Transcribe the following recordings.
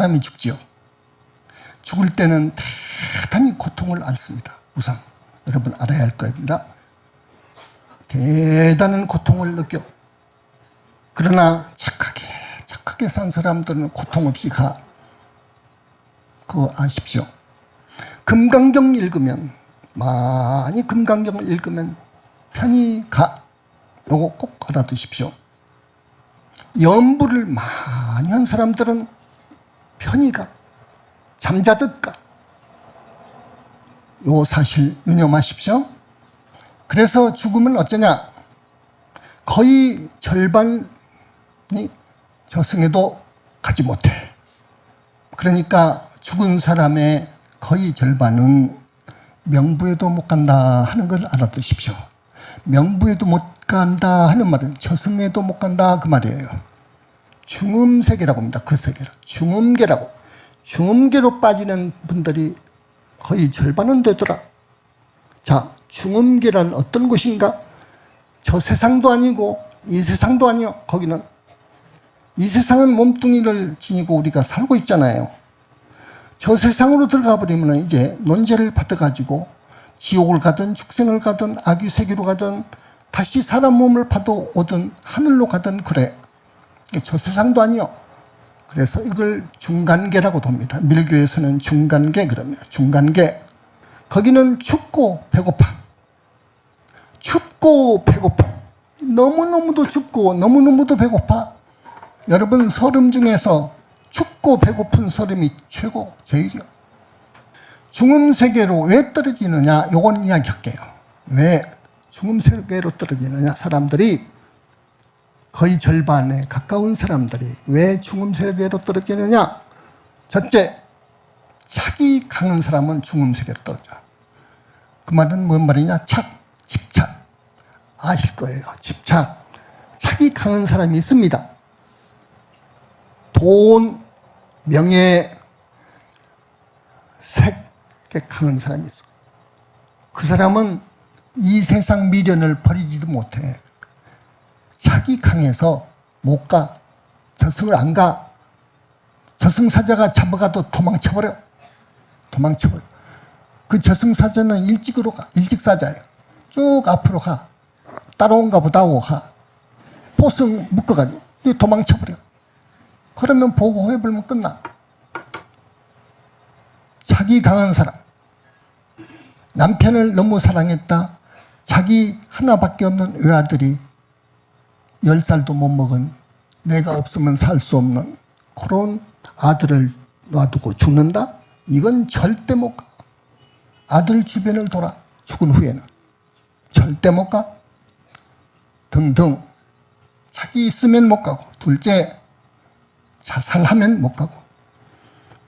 사람이 죽지요. 죽을 때는 대단히 고통을 앓습니다. 우선 여러분 알아야 할 겁니다. 대단한 고통을 느껴. 그러나 착하게 착하게 산 사람들은 고통 없이 가. 그거 아십시오. 금강경 읽으면 많이 금강경을 읽으면 편히 가. 요거 꼭 알아두십시오. 연부를 많이 한 사람들은 편히 가. 잠자듯 가. 요 사실 유념하십시오. 그래서 죽음은 어쩌냐? 거의 절반이 저승에도 가지 못해. 그러니까 죽은 사람의 거의 절반은 명부에도 못 간다 하는 걸 알아두십시오. 명부에도 못 간다 하는 말은 저승에도 못 간다 그 말이에요. 중음세계라고 합니다. 그 세계를. 중음계라고. 중음계로 빠지는 분들이 거의 절반은 되더라. 자, 중음계란 어떤 곳인가? 저 세상도 아니고 이 세상도 아니요. 거기는 이 세상은 몸뚱이를 지니고 우리가 살고 있잖아요. 저 세상으로 들어가 버리면 이제 논제를 받아가지고 지옥을 가든 축생을 가든 악유 세계로 가든 다시 사람 몸을 파도 오든 하늘로 가든 그래. 저 세상도 아니요. 그래서 이걸 중간계라고 돕니다. 밀교에서는 중간계 그러면 중간계. 거기는 춥고 배고파. 춥고 배고파. 너무너무도 춥고 너무너무도 배고파. 여러분 설음 중에서 춥고 배고픈 설음이 최고 제일이요. 중음 세계로 왜 떨어지느냐? 요건 이야기할게요. 왜 중음 세계로 떨어지느냐? 사람들이 거의 절반에 가까운 사람들이 왜 중음 세계로 떨어지느냐? 첫째, 착이 강한 사람은 중음 세계로 떨어져. 그 말은 뭔 말이냐? 착, 집착. 아실 거예요. 집착. 착이 강한 사람이 있습니다. 돈, 명예, 색에 강한 사람이 있어. 그 사람은 이 세상 미련을 버리지도 못해. 자기 강해서 못 가. 저승을 안 가. 저승사자가 잡아가도 도망쳐버려. 도망쳐버려. 그 저승사자는 일찍으로 가. 일찍사자예요. 쭉 앞으로 가. 따라온가 보다 오 가. 포승 묶어가지고 도망쳐버려. 그러면 보고해버리면 끝나. 자기 강한 사람. 남편을 너무 사랑했다. 자기 하나밖에 없는 외아들이 열 살도 못 먹은 내가 없으면 살 수 없는 그런 아들을 놔두고 죽는다? 이건 절대 못 가. 아들 주변을 돌아 죽은 후에는 절대 못 가. 등등 자기 있으면 못 가고 둘째 자살하면 못 가고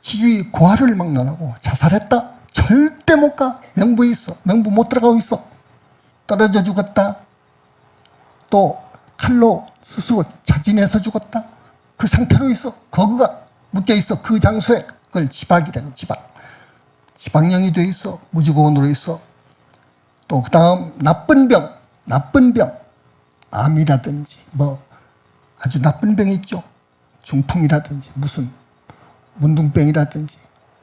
지위 고하를 막론하고 자살했다 절대 못 가. 명부에 있어. 명부 못 들어가고 있어. 떨어져 죽었다. 또 칼로 스스로 자진해서 죽었다. 그 상태로 있어. 거그가 묶여 있어. 그 장소에 그걸 지박이라고 지박. 지방령이 돼 있어. 무지고원으로 있어. 또 그 다음 나쁜 병. 나쁜 병. 암이라든지 뭐 아주 나쁜 병이 있죠. 중풍이라든지 무슨 문둥병이라든지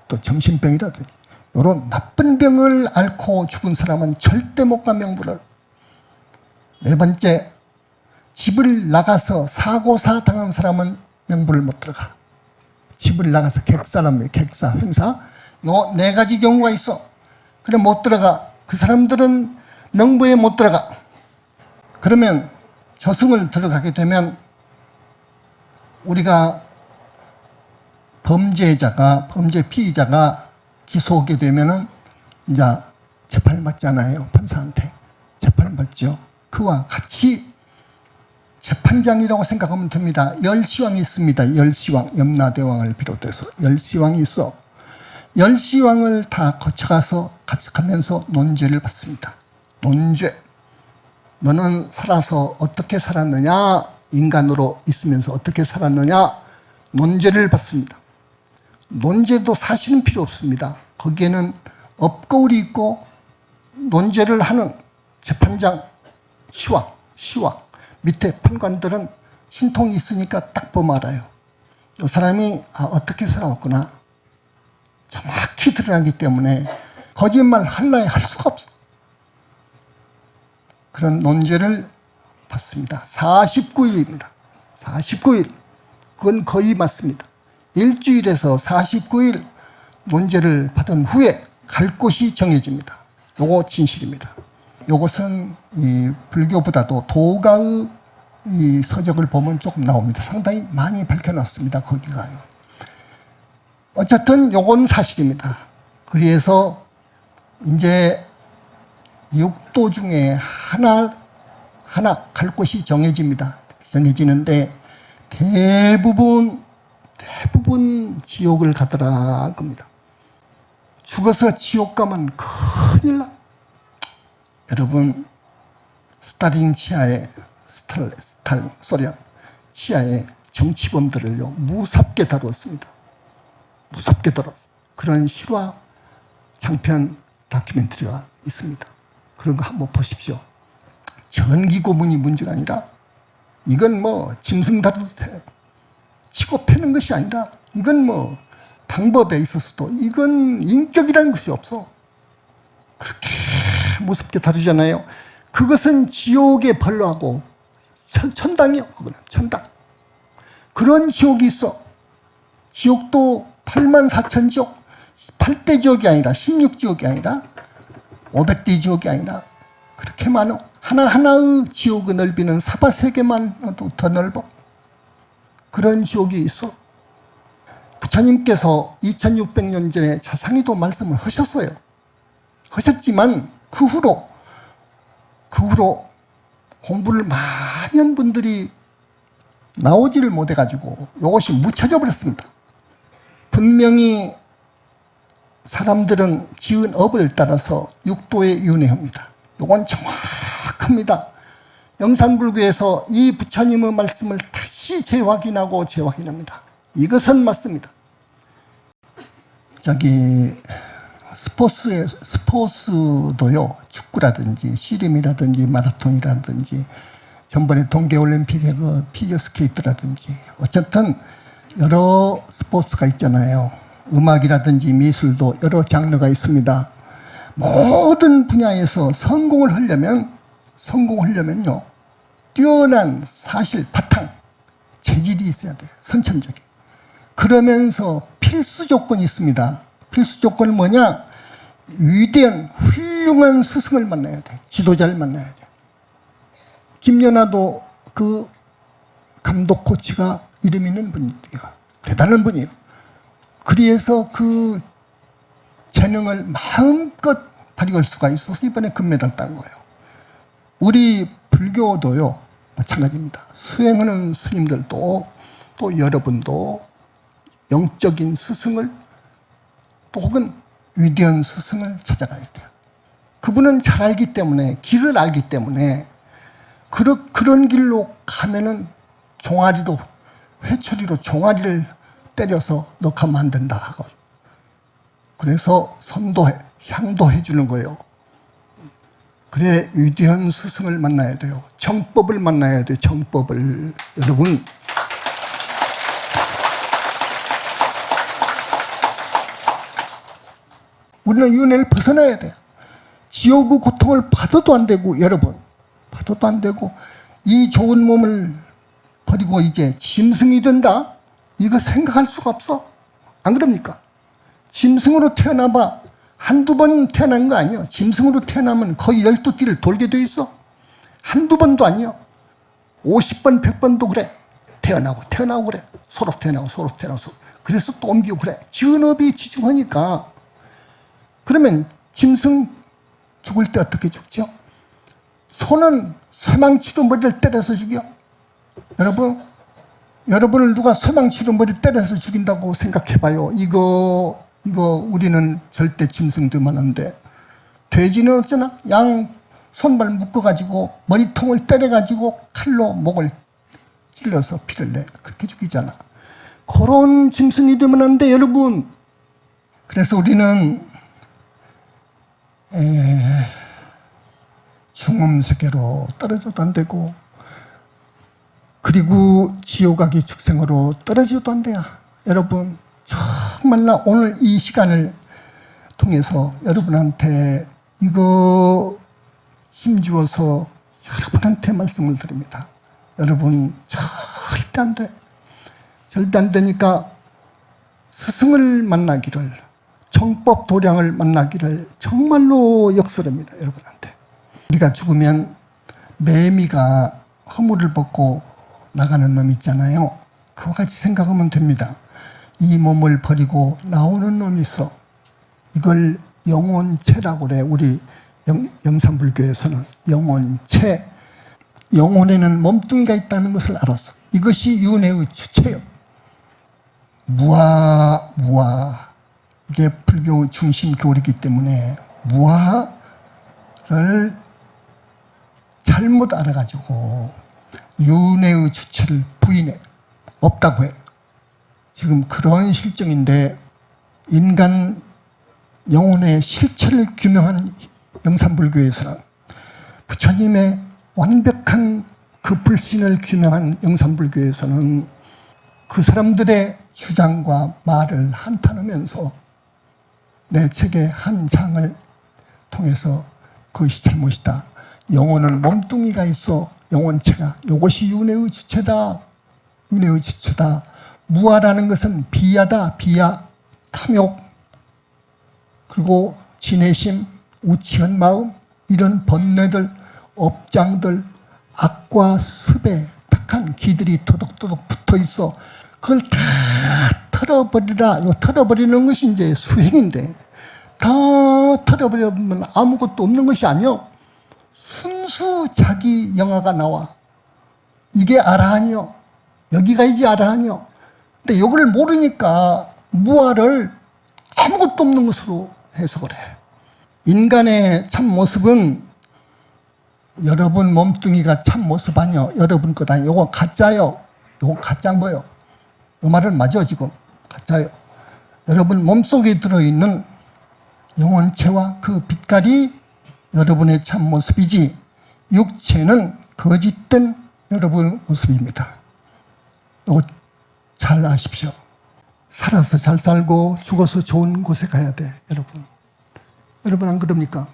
또 정신병이라든지 이런 나쁜 병을 앓고 죽은 사람은 절대 못 가 명부를 네 번째 집을 나가서 사고사 당한 사람은 명부를 못 들어가. 집을 나가서 객사라며 객사 행사. 요 네 가지 경우가 있어. 그래 못 들어가. 그 사람들은 명부에 못 들어가. 그러면 저승을 들어가게 되면 우리가 범죄자가 범죄 피의자가 기소하게 되면은 이제 재판을 받잖아요 판사한테. 재판을 받죠. 그와 같이 재 판장이라고 생각하면 됩니다. 열시왕이 있습니다. 열시왕 염라대왕을 비롯해서 열시왕이 있어. 열시왕을 다 거쳐가서 합숙하면서 논죄를 받습니다. 논죄. 너는 살아서 어떻게 살았느냐? 인간으로 있으면서 어떻게 살았느냐? 논죄를 받습니다. 논죄도 사실은 필요 없습니다. 거기에는 업거울이 있고 논죄를 하는 재판장 시왕, 시왕 밑에 판관들은 신통이 있으니까 딱 보면 알아요. 이 사람이 아, 어떻게 살아왔구나 정확히 드러나기 때문에 거짓말 할라야 할 수가 없어. 그런 논제를 받습니다. 49일입니다. 49일. 그건 거의 맞습니다. 일주일에서 49일 논제를 받은 후에 갈 곳이 정해집니다. 요거 진실입니다. 요것은 이 불교보다도 도가의 이 서적을 보면 조금 나옵니다. 상당히 많이 밝혀놨습니다. 거기가요. 어쨌든 요건 사실입니다. 그래서 이제 육도 중에 하나 하나 갈 곳이 정해집니다. 정해지는데 대부분 대부분 지옥을 가더라 겁니다. 죽어서 지옥 가면 큰일 나. 여러분 스탈린 치하에 스탈, 스탈린 소련 치하의 정치범들을요 무섭게 다루었습니다. 무섭게 다뤘어. 그런 실화 장편 다큐멘터리가 있습니다. 그런 거 한번 보십시오. 전기 고문이 문제가 아니라 이건 뭐 짐승 다루듯 해. 치고 패는 것이 아니라 이건 뭐 방법에 있어서도 이건 인격이라는 것이 없어. 그렇게 무섭게 다루잖아요. 그것은 지옥의 벌로하고 천, 천당이요. 그거는 천당. 그런 지옥이 있어. 지옥도 8만 4천 지옥. 8대 지옥이 아니라 16지옥이 아니라 500대 지옥이 아니라 그렇게 많어. 하나하나의 지옥의 넓이는 사바세계만 더 넓어. 그런 지옥이 있어. 부처님께서 2600년 전에 자상히도 말씀을 하셨어요. 하셨지만 그 후로 그 후로 공부를 많이 한 분들이 나오지를 못해가지고 이것이 묻혀져 버렸습니다. 분명히 사람들은 지은 업을 따라서 육도에 윤회합니다. 이건 정확합니다. 영산불교에서 이 부처님의 말씀을 다시 재확인하고 재확인합니다. 이것은 맞습니다. 저기 스포츠 스포츠도요 축구라든지 씨름이라든지 마라톤이라든지 전번에 동계올림픽의 그 피겨스케이트라든지 어쨌든 여러 스포츠가 있잖아요. 음악이라든지 미술도 여러 장르가 있습니다. 모든 분야에서 성공을 하려면 성공하려면요 뛰어난 사실 바탕 재질이 있어야 돼요. 선천적인. 그러면서 필수 조건이 있습니다. 필수 조건은 뭐냐? 위대한 훌륭한 스승을 만나야 돼. 지도자를 만나야 돼. 김연아도 그 감독 코치가 이름 있는 분이에요. 대단한 분이에요. 그래서 그 재능을 마음껏 발휘할 수가 있어서 이번에 금메달 딴 거예요. 우리 불교도요 마찬가지입니다. 수행하는 스님들도 또 여러분도 영적인 스승을 또 혹은 위대한 스승을 찾아가야 돼요. 그분은 잘 알기 때문에 길을 알기 때문에 그런 그런 길로 가면은 종아리로 회초리로 종아리를 때려서 넣가면 안 된다 하고 그래서 선도해 향도해 주는 거예요. 그래 위대한 스승을 만나야 돼요. 정법을 만나야 돼요. 정법을 여러분 우리는 윤회를 벗어나야 돼요. 지옥의 고통을 받아도 안 되고 여러분 받아도 안 되고 이 좋은 몸을 버리고 이제 짐승이 된다? 이거 생각할 수가 없어. 안 그럽니까? 짐승으로 태어나봐 한두 번 태어난 거 아니에요. 짐승으로 태어나면 거의 열두 띠를 돌게 돼 있어. 한두 번도 아니에요. 50번, 100번도 그래. 태어나고 태어나고 그래. 서로 태어나고 서로 태어나고 서로. 그래서 또 옮기고 그래. 지은업이 지중하니까 그러면 짐승 죽을 때 어떻게 죽죠? 소는 쇠망치로 머리를 때려서 죽여. 여러분, 여러분을 누가 쇠망치로 머리 때려서 죽인다고 생각해봐요. 이거, 이거 우리는 절대 짐승들만 한데, 돼지는 어쩌나? 양 손발 묶어가지고 머리통을 때려가지고 칼로 목을 찔러서 피를 내. 그렇게 죽이잖아. 그런 짐승이 되면 안 돼, 여러분. 그래서 우리는 중음 세계로 떨어져도 안 되고 그리고 지옥아기 축생으로 떨어지도 안 돼요. 여러분 정말로 오늘 이 시간을 통해서 여러분한테 이거 힘주어서 여러분한테 말씀을 드립니다. 여러분 절대 안 돼. 절대 안 되니까 스승을 만나기를 정법 도량을 만나기를 정말로 역설합니다. 여러분한테. 우리가 죽으면 매미가 허물을 벗고 나가는 놈 있잖아요. 그와 같이 생각하면 됩니다. 이 몸을 버리고 나오는 놈이 있어. 이걸 영혼체라고 그래. 우리 영, 영산불교에서는 영혼체. 영혼에는 몸뚱이가 있다는 것을 알았어. 이것이 윤회의 주체요. 무아, 무아. 이게 불교 중심 교리이기 때문에 무아를 잘못 알아가지고 윤회의 주체를 부인해. 없다고 해. 지금 그런 실정인데 인간 영혼의 실체를 규명하는 영산불교에서는 부처님의 완벽한 그 불신을 규명한 영산불교에서는 그 사람들의 주장과 말을 한탄하면서 내 책의 한 장을 통해서 그것이 잘못이다. 영혼은 몸뚱이가 있어 영혼체가 이것이 윤회의 주체다. 윤회의 주체다. 무아라는 것은 비하다. 비하, 탐욕, 그리고 진해심, 우치한 마음 이런 번뇌들, 업장들, 악과 습에 탁한 기들이 도덕도덕 붙어 있어. 그걸 다 털어버리라. 요 털어버리는 것이 이제 수행인데 다 털어버리면 아무것도 없는 것이 아니요. 순수 자기 영화가 나와. 이게 아라한이요. 여기가 이제 아라한이요. 근데 이걸 모르니까 무아를 아무것도 없는 것으로 해석을 해. 인간의 참 모습은 여러분 몸뚱이가 참 모습 아니요. 여러분 것 아니요. 요거 가짜요. 요거 가짜인 거요. 요 말은 맞아 지금. 가짜요. 여러분 몸속에 들어있는 영혼체와 그 빛깔이 여러분의 참 모습이지 육체는 거짓된 여러분의 모습입니다. 잘 아십시오. 살아서 잘 살고 죽어서 좋은 곳에 가야 돼 여러분. 여러분 안 그럽니까?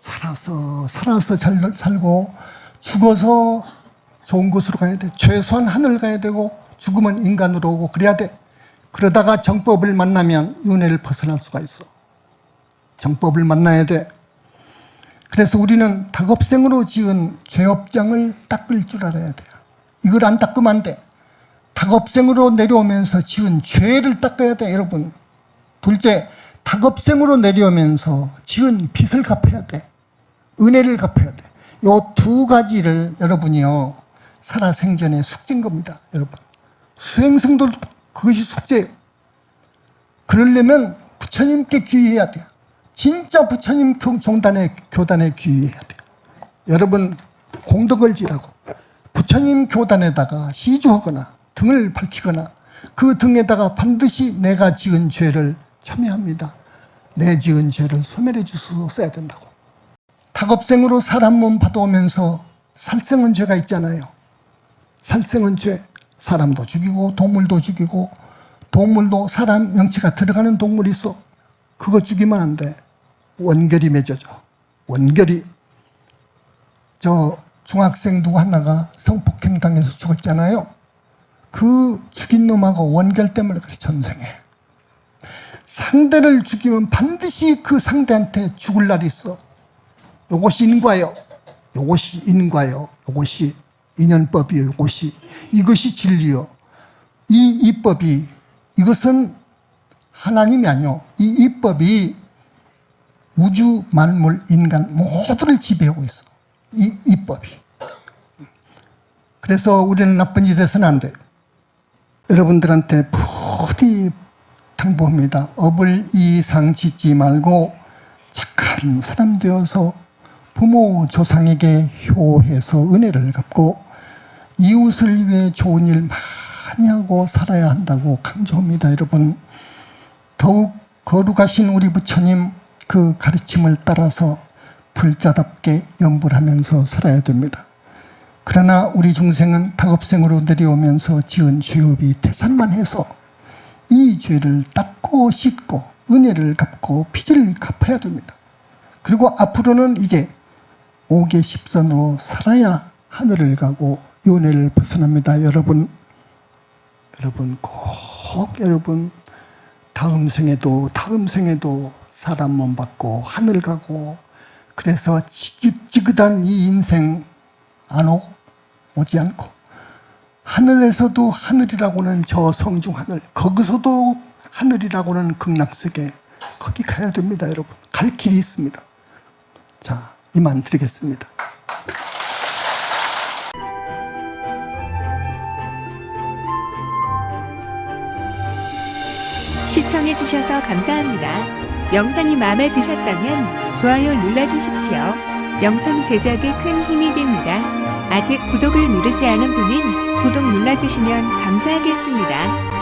살아서 살아서 잘 살고 죽어서 좋은 곳으로 가야 돼. 최소한 하늘 가야 되고 죽으면 인간으로 오고 그래야 돼. 그러다가 정법을 만나면 윤회를 벗어날 수가 있어. 정법을 만나야 돼. 그래서 우리는 닭업생으로 지은 죄업장을 닦을 줄 알아야 돼요. 이걸 안 닦으면 안 돼. 닭업생으로 내려오면서 지은 죄를 닦아야 돼, 여러분. 둘째, 닭업생으로 내려오면서 지은 빚을 갚아야 돼. 은혜를 갚아야 돼. 요 두 가지를 여러분이요, 살아생전에 숙제인 겁니다, 여러분. 수행승도 그것이 숙제예요. 그러려면 부처님께 귀의해야 돼요. 진짜 부처님 종단에, 교단에 귀의해야 돼요. 여러분, 공덕을 지라고. 부처님 교단에다가 시주하거나 등을 밝히거나 그 등에다가 반드시 내가 지은 죄를 참여합니다. 내 지은 죄를 소멸해 주소서 써야 된다고. 닭업생으로 사람 몸 받아오면서 살생은 죄가 있잖아요. 살생은 죄. 사람도 죽이고 동물도 죽이고 동물도 사람 명치가 들어가는 동물이 있어. 그거 죽이면 안 돼. 원결이 맺어져. 원결이. 저 중학생 누구 하나가 성폭행 당해서 죽었잖아요. 그 죽인 놈하고 원결 때문에 그래, 전생에. 상대를 죽이면 반드시 그 상대한테 죽을 날이 있어. 요것이 인과요. 요것이 인과요. 요것이 인연법이요. 요것이. 이것이 진리요. 이 이법이, 이것은 하나님이 아니요. 이 이법이 우주, 만물, 인간 모두를 지배하고 있어. 이 이법이. 그래서 우리는 나쁜 짓 해서는 안 돼. 여러분들한테 부디 당부합니다. 업을 이상 짓지 말고 착한 사람 되어서 부모 조상에게 효해서 은혜를 갚고 이웃을 위해 좋은 일 많이 하고 살아야 한다고 강조합니다. 여러분 더욱 거룩하신 우리 부처님 그 가르침을 따라서 불자답게 염불하면서 살아야 됩니다. 그러나 우리 중생은 다급생으로 내려오면서 지은 죄업이 태산만 해서 이 죄를 닦고 씻고 은혜를 갚고 빚을 갚아야 됩니다. 그리고 앞으로는 이제 옥의 십선으로 살아야 하늘을 가고 윤회를 벗어납니다. 여러분, 여러분 꼭 여러분 다음 생에도 다음 생에도 사람 몸 받고 하늘 가고 그래서 지긋지긋한 이 인생 안 오고 오지 않고 하늘에서도 하늘이라고는 저 성중 하늘 거기서도 하늘이라고는 극락세계 거기 가야 됩니다 여러분. 갈 길이 있습니다. 자 이만 드리겠습니다 시청해주셔서 감사합니다. 영상이 마음에 드셨다면 좋아요 눌러주십시오. 영상 제작에 큰 힘이 됩니다. 아직 구독을 누르지 않은 분은 구독 눌러주시면 감사하겠습니다.